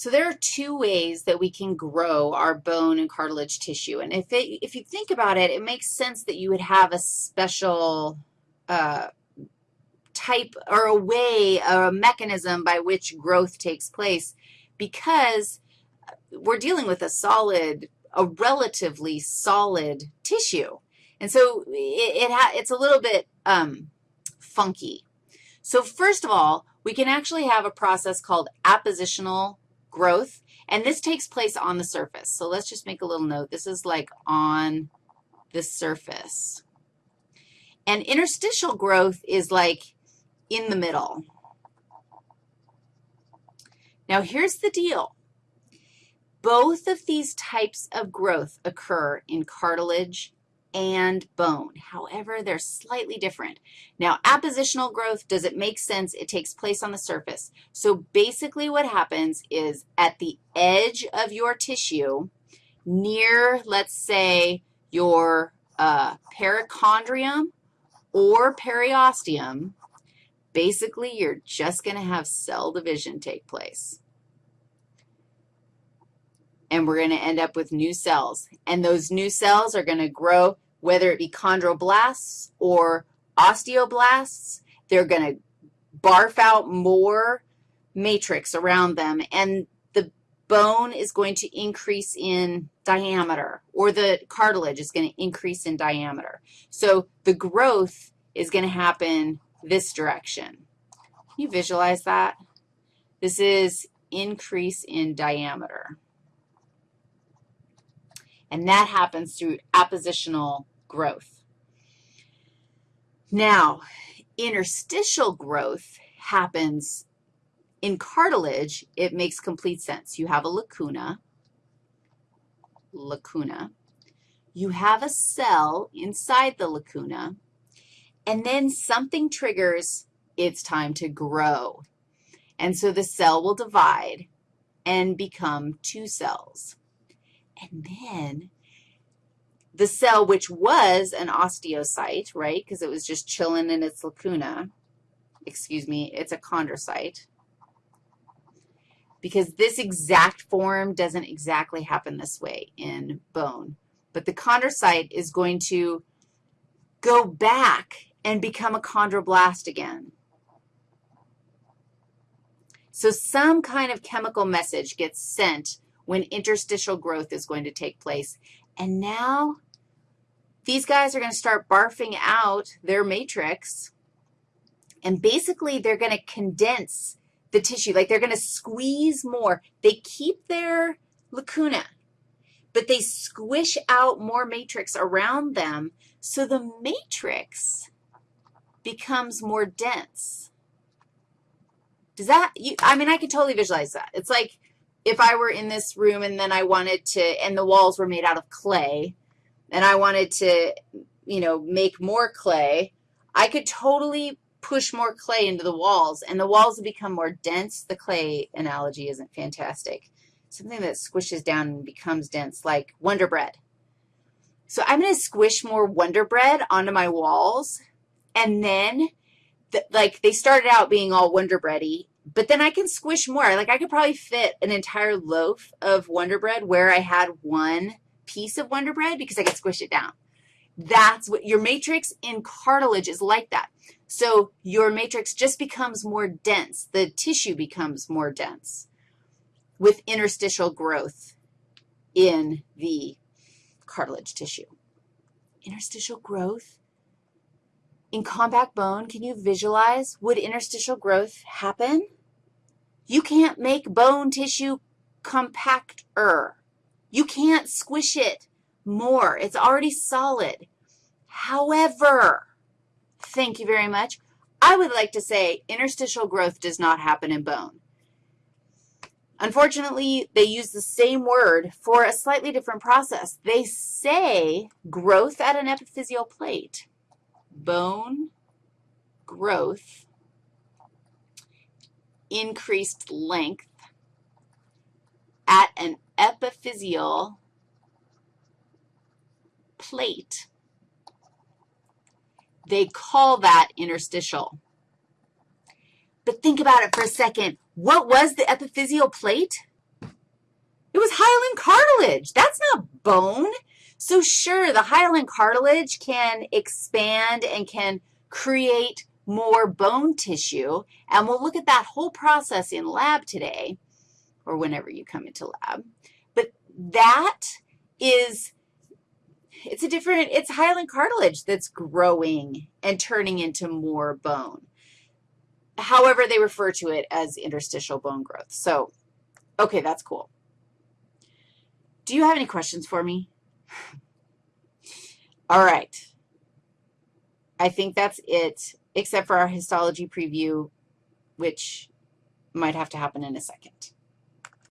So there are two ways that we can grow our bone and cartilage tissue. And if, it, if you think about it, it makes sense that you would have a special uh, type or a way or a mechanism by which growth takes place because we're dealing with a solid, a relatively solid tissue. And so it, it it's a little bit um, funky. So first of all, we can actually have a process called appositional growth, and this takes place on the surface. So let's just make a little note. This is like on the surface. And interstitial growth is like in the middle. Now, here's the deal. Both of these types of growth occur in cartilage and bone. However, they're slightly different. Now, appositional growth, does it make sense? It takes place on the surface. So basically what happens is at the edge of your tissue, near, let's say, your uh, perichondrium or periosteum, basically you're just going to have cell division take place and we're going to end up with new cells. And those new cells are going to grow, whether it be chondroblasts or osteoblasts. They're going to barf out more matrix around them, and the bone is going to increase in diameter, or the cartilage is going to increase in diameter. So the growth is going to happen this direction. Can you visualize that? This is increase in diameter. And that happens through appositional growth. Now, interstitial growth happens in cartilage. It makes complete sense. You have a lacuna, lacuna. You have a cell inside the lacuna, and then something triggers it's time to grow. And so the cell will divide and become two cells. And then the cell, which was an osteocyte, right, because it was just chilling in its lacuna, excuse me, it's a chondrocyte, because this exact form doesn't exactly happen this way in bone. But the chondrocyte is going to go back and become a chondroblast again. So some kind of chemical message gets sent when interstitial growth is going to take place. And now these guys are going to start barfing out their matrix, and basically they're going to condense the tissue, like they're going to squeeze more. They keep their lacuna, but they squish out more matrix around them, so the matrix becomes more dense. Does that, you, I mean, I can totally visualize that. It's like if I were in this room and then I wanted to, and the walls were made out of clay, and I wanted to, you know, make more clay, I could totally push more clay into the walls, and the walls would become more dense. The clay analogy isn't fantastic. Something that squishes down and becomes dense, like Wonder Bread. So I'm going to squish more Wonder Bread onto my walls, and then, the, like, they started out being all Wonder Bready, but then I can squish more. Like I could probably fit an entire loaf of Wonder Bread where I had one piece of Wonder Bread because I could squish it down. That's what your matrix in cartilage is like that. So your matrix just becomes more dense. The tissue becomes more dense with interstitial growth in the cartilage tissue. Interstitial growth in compact bone, can you visualize, would interstitial growth happen? You can't make bone tissue compacter. You can't squish it more. It's already solid. However, thank you very much, I would like to say interstitial growth does not happen in bone. Unfortunately, they use the same word for a slightly different process. They say growth at an epiphyseal plate bone growth, increased length at an epiphyseal plate. They call that interstitial. But think about it for a second. What was the epiphyseal plate? It was hyaline cartilage. That's not bone. So sure, the hyaline cartilage can expand and can create more bone tissue, and we'll look at that whole process in lab today or whenever you come into lab. But that is, it's a different, it's hyaline cartilage that's growing and turning into more bone. However, they refer to it as interstitial bone growth. So, okay, that's cool. Do you have any questions for me? All right. I think that's it, except for our histology preview, which might have to happen in a second.